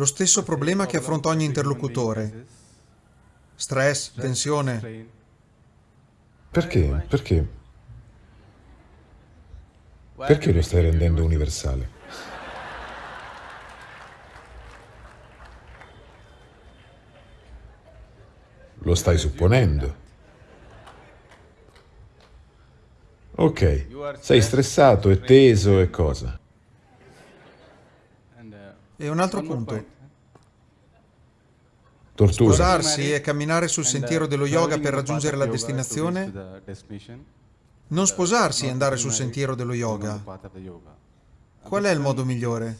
lo stesso problema che affronta ogni interlocutore. Stress, tensione. Perché? Perché? Perché lo stai rendendo universale? Lo stai supponendo. Ok, sei stressato e teso e cosa? E un altro punto. Tortura. Sposarsi e camminare sul sentiero dello yoga per raggiungere la destinazione? Non sposarsi e andare sul sentiero dello yoga. Qual è il modo migliore?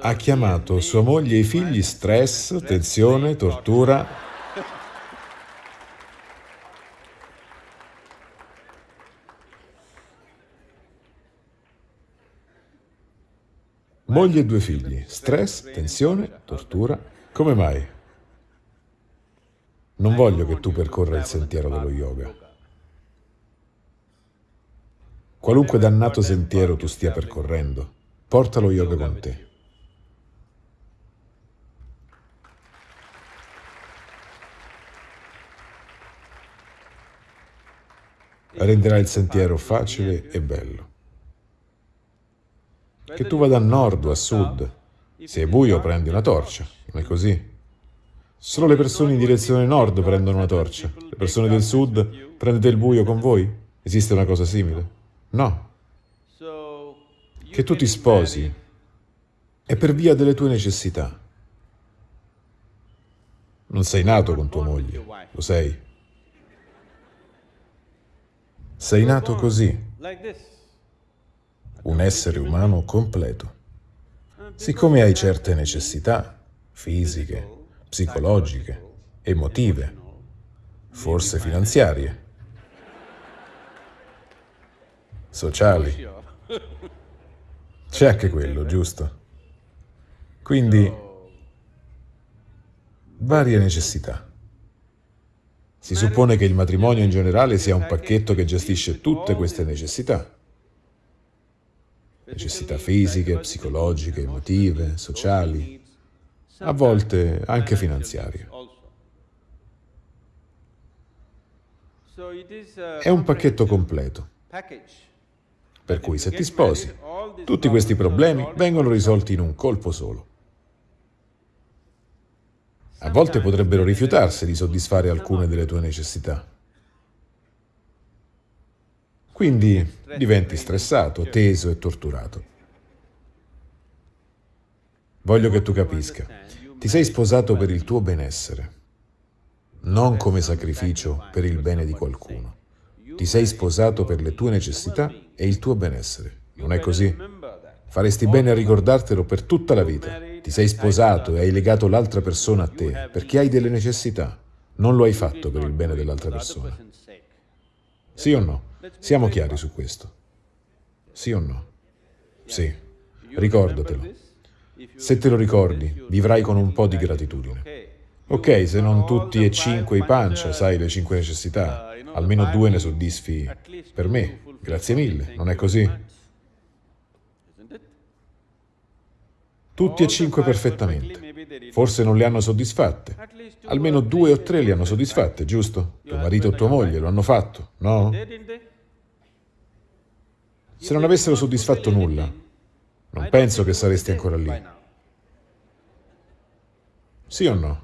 Ha chiamato sua moglie e i figli stress, tensione, tortura. Moglie e due figli, stress, tensione, tortura. Come mai? Non voglio che tu percorra il sentiero dello yoga. Qualunque dannato sentiero tu stia percorrendo, porta lo yoga con te. renderà il sentiero facile e bello. Che tu vada a nord o a sud, se è buio prendi una torcia, non è così? Solo le persone in direzione nord prendono una torcia, le persone del sud prendete il buio con voi? Esiste una cosa simile? No. Che tu ti sposi è per via delle tue necessità. Non sei nato con tua moglie, lo sei. Sei nato così, un essere umano completo. Siccome hai certe necessità fisiche, psicologiche, emotive, forse finanziarie, sociali, c'è anche quello, giusto? Quindi, varie necessità. Si suppone che il matrimonio in generale sia un pacchetto che gestisce tutte queste necessità. Necessità fisiche, psicologiche, emotive, sociali, a volte anche finanziarie. È un pacchetto completo, per cui se ti sposi, tutti questi problemi vengono risolti in un colpo solo. A volte potrebbero rifiutarsi di soddisfare alcune delle tue necessità. Quindi diventi stressato, teso e torturato. Voglio che tu capisca, ti sei sposato per il tuo benessere, non come sacrificio per il bene di qualcuno. Ti sei sposato per le tue necessità e il tuo benessere. Non è così? Faresti bene a ricordartelo per tutta la vita. Ti sei sposato e hai legato l'altra persona a te perché hai delle necessità. Non lo hai fatto per il bene dell'altra persona. Sì o no? Siamo chiari su questo. Sì o no? Sì. Ricordatelo. Se te lo ricordi, vivrai con un po' di gratitudine. Ok, se non tutti e cinque i pancia, sai le cinque necessità, almeno due ne soddisfi per me. Grazie mille, non è così? Tutti e cinque perfettamente. Forse non le hanno soddisfatte. Almeno due o tre le hanno soddisfatte, giusto? Tuo marito o tua moglie lo hanno fatto, no? Se non avessero soddisfatto nulla, non penso che saresti ancora lì. Sì o no?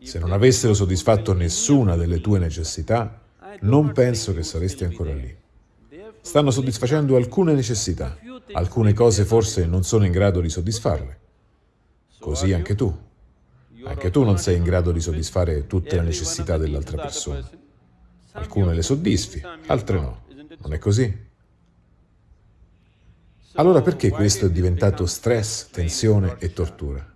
Se non avessero soddisfatto nessuna delle tue necessità, non penso che saresti ancora lì. Stanno soddisfacendo alcune necessità, alcune cose forse non sono in grado di soddisfarle. Così anche tu. Anche tu non sei in grado di soddisfare tutte le necessità dell'altra persona. Alcune le soddisfi, altre no. Non è così? Allora perché questo è diventato stress, tensione e tortura?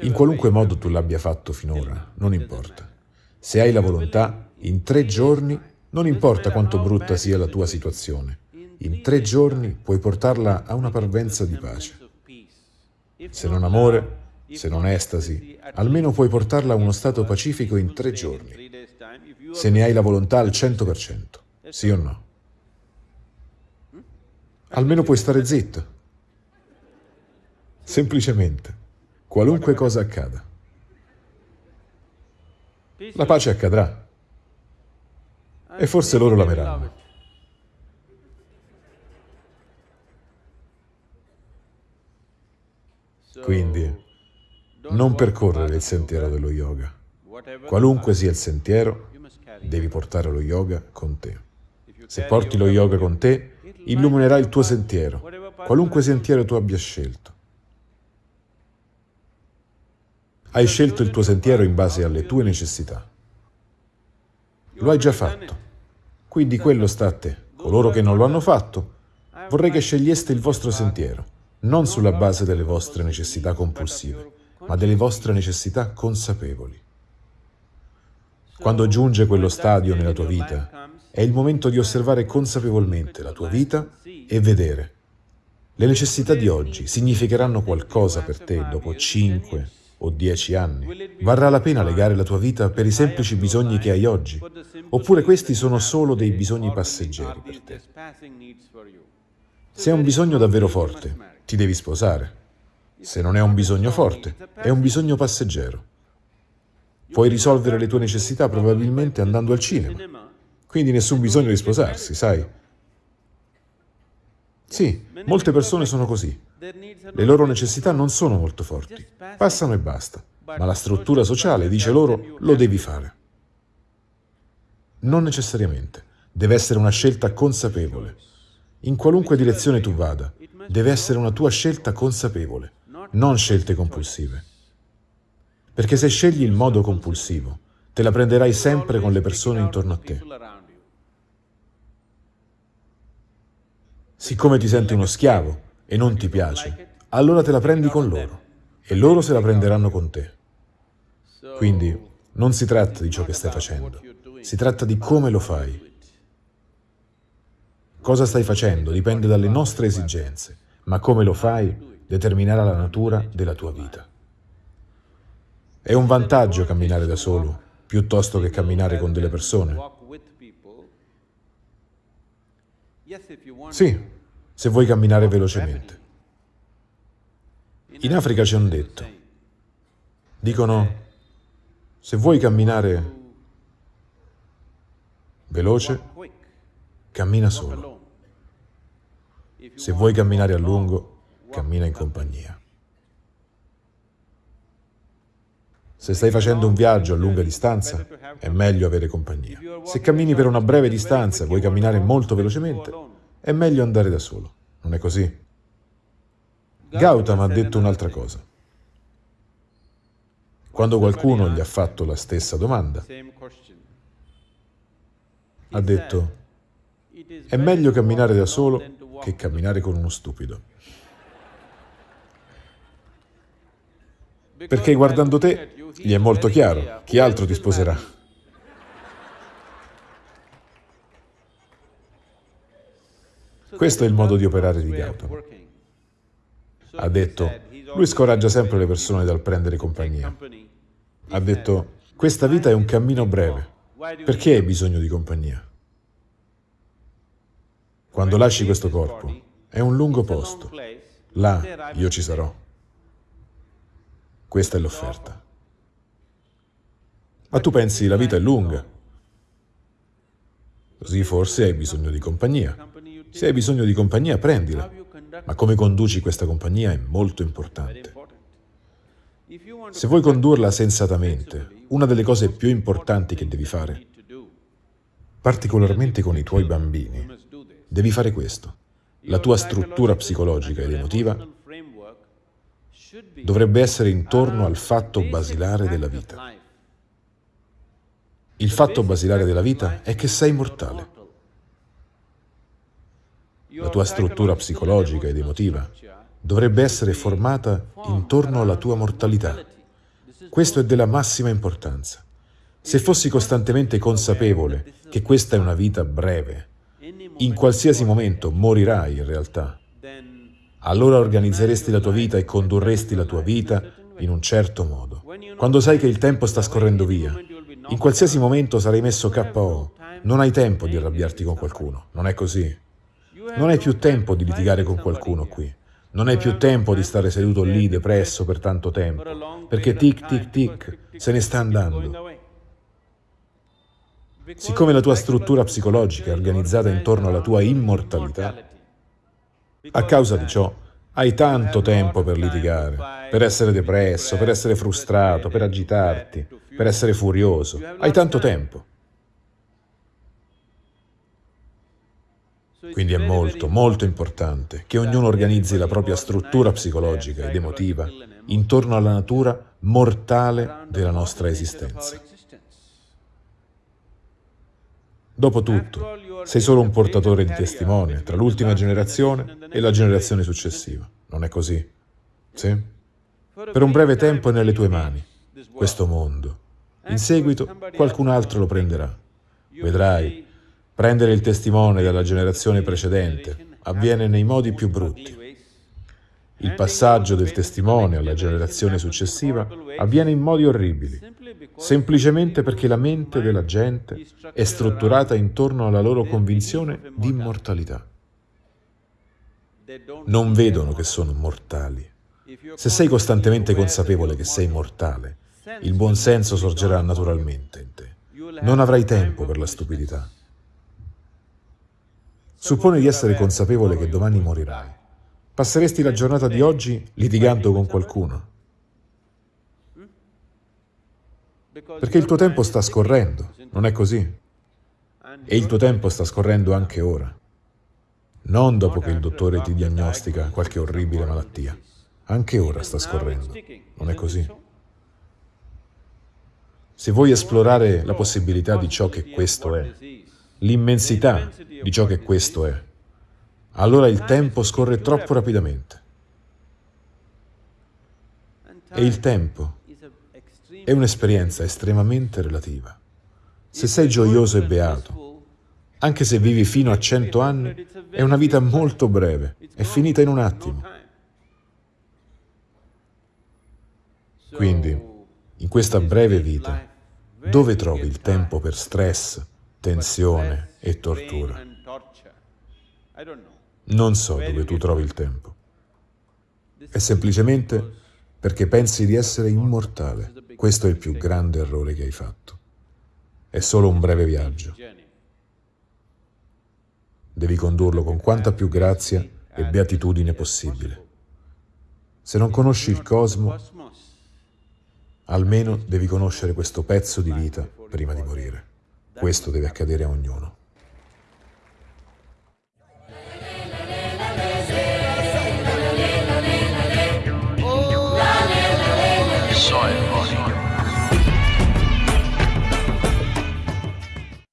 In qualunque modo tu l'abbia fatto finora, non importa. Se hai la volontà, in tre giorni, non importa quanto brutta sia la tua situazione, in tre giorni puoi portarla a una parvenza di pace. Se non amore, se non estasi, almeno puoi portarla a uno stato pacifico in tre giorni, se ne hai la volontà al 100%, sì o no? Almeno puoi stare zitto. Semplicemente, qualunque cosa accada. La pace accadrà. E forse loro l'ameranno. Quindi, non percorrere il sentiero dello yoga. Qualunque sia il sentiero, devi portare lo yoga con te. Se porti lo yoga con te, illuminerà il tuo sentiero, qualunque sentiero tu abbia scelto. Hai scelto il tuo sentiero in base alle tue necessità. Lo hai già fatto. Quindi quello sta a te. Coloro che non lo hanno fatto, vorrei che sceglieste il vostro sentiero, non sulla base delle vostre necessità compulsive, ma delle vostre necessità consapevoli. Quando giunge quello stadio nella tua vita, è il momento di osservare consapevolmente la tua vita e vedere. Le necessità di oggi significheranno qualcosa per te dopo 5 o 10 anni? Varrà la pena legare la tua vita per i semplici bisogni che hai oggi? Oppure questi sono solo dei bisogni passeggeri per te? Se è un bisogno davvero forte, ti devi sposare. Se non è un bisogno forte, è un bisogno passeggero. Puoi risolvere le tue necessità probabilmente andando al cinema. Quindi nessun bisogno di sposarsi, sai? Sì, molte persone sono così. Le loro necessità non sono molto forti. Passano e basta. Ma la struttura sociale dice loro lo devi fare. Non necessariamente. Deve essere una scelta consapevole. In qualunque direzione tu vada, deve essere una tua scelta consapevole non scelte compulsive. Perché se scegli il modo compulsivo, te la prenderai sempre con le persone intorno a te. Siccome ti senti uno schiavo e non ti piace, allora te la prendi con loro e loro se la prenderanno con te. Quindi non si tratta di ciò che stai facendo, si tratta di come lo fai. Cosa stai facendo dipende dalle nostre esigenze, ma come lo fai determinerà la natura della tua vita. È un vantaggio camminare da solo piuttosto che camminare con delle persone? Sì, se vuoi camminare velocemente. In Africa c'è un detto. Dicono, se vuoi camminare veloce, cammina solo. Se vuoi camminare a lungo, cammina in compagnia. Se stai facendo un viaggio a lunga distanza, è meglio avere compagnia. Se cammini per una breve distanza e vuoi camminare molto velocemente, è meglio andare da solo. Non è così? Gautama ha detto un'altra cosa. Quando qualcuno gli ha fatto la stessa domanda, ha detto, è meglio camminare da solo che camminare con uno stupido. Perché guardando te gli è molto chiaro chi altro ti sposerà. Questo è il modo di operare di Gautama. Ha detto, lui scoraggia sempre le persone dal prendere compagnia. Ha detto, questa vita è un cammino breve, perché hai bisogno di compagnia? Quando lasci questo corpo, è un lungo posto, là io ci sarò. Questa è l'offerta. Ma tu pensi la vita è lunga. Così forse hai bisogno di compagnia. Se hai bisogno di compagnia, prendila. Ma come conduci questa compagnia è molto importante. Se vuoi condurla sensatamente, una delle cose più importanti che devi fare, particolarmente con i tuoi bambini, devi fare questo. La tua struttura psicologica ed emotiva dovrebbe essere intorno al fatto basilare della vita. Il fatto basilare della vita è che sei mortale. La tua struttura psicologica ed emotiva dovrebbe essere formata intorno alla tua mortalità. Questo è della massima importanza. Se fossi costantemente consapevole che questa è una vita breve, in qualsiasi momento morirai in realtà, allora organizzeresti la tua vita e condurresti la tua vita in un certo modo. Quando sai che il tempo sta scorrendo via, in qualsiasi momento sarai messo KO. Non hai tempo di arrabbiarti con qualcuno, non è così. Non hai più tempo di litigare con qualcuno qui. Non hai più tempo di stare seduto lì depresso per tanto tempo, perché tic tic tic se ne sta andando. Siccome la tua struttura psicologica è organizzata intorno alla tua immortalità, a causa di ciò hai tanto tempo per litigare, per essere depresso, per essere frustrato, per agitarti, per essere furioso. Hai tanto tempo. Quindi è molto, molto importante che ognuno organizzi la propria struttura psicologica ed emotiva intorno alla natura mortale della nostra esistenza. Dopotutto, sei solo un portatore di testimone tra l'ultima generazione e la generazione successiva. Non è così? Sì? Per un breve tempo è nelle tue mani, questo mondo. In seguito qualcun altro lo prenderà. Vedrai, prendere il testimone dalla generazione precedente avviene nei modi più brutti. Il passaggio del testimone alla generazione successiva avviene in modi orribili, semplicemente perché la mente della gente è strutturata intorno alla loro convinzione di immortalità. Non vedono che sono mortali. Se sei costantemente consapevole che sei mortale, il buon senso sorgerà naturalmente in te. Non avrai tempo per la stupidità. Supponi di essere consapevole che domani morirai. Passeresti la giornata di oggi litigando con qualcuno? Perché il tuo tempo sta scorrendo, non è così? E il tuo tempo sta scorrendo anche ora. Non dopo che il dottore ti diagnostica qualche orribile malattia. Anche ora sta scorrendo, non è così? Se vuoi esplorare la possibilità di ciò che questo è, l'immensità di ciò che questo è, allora il tempo scorre troppo rapidamente. E il tempo è un'esperienza estremamente relativa. Se sei gioioso e beato, anche se vivi fino a cento anni, è una vita molto breve, è finita in un attimo. Quindi, in questa breve vita, dove trovi il tempo per stress, tensione e tortura? Non so dove tu trovi il tempo. È semplicemente perché pensi di essere immortale. Questo è il più grande errore che hai fatto. È solo un breve viaggio. Devi condurlo con quanta più grazia e beatitudine possibile. Se non conosci il cosmo, almeno devi conoscere questo pezzo di vita prima di morire. Questo deve accadere a ognuno.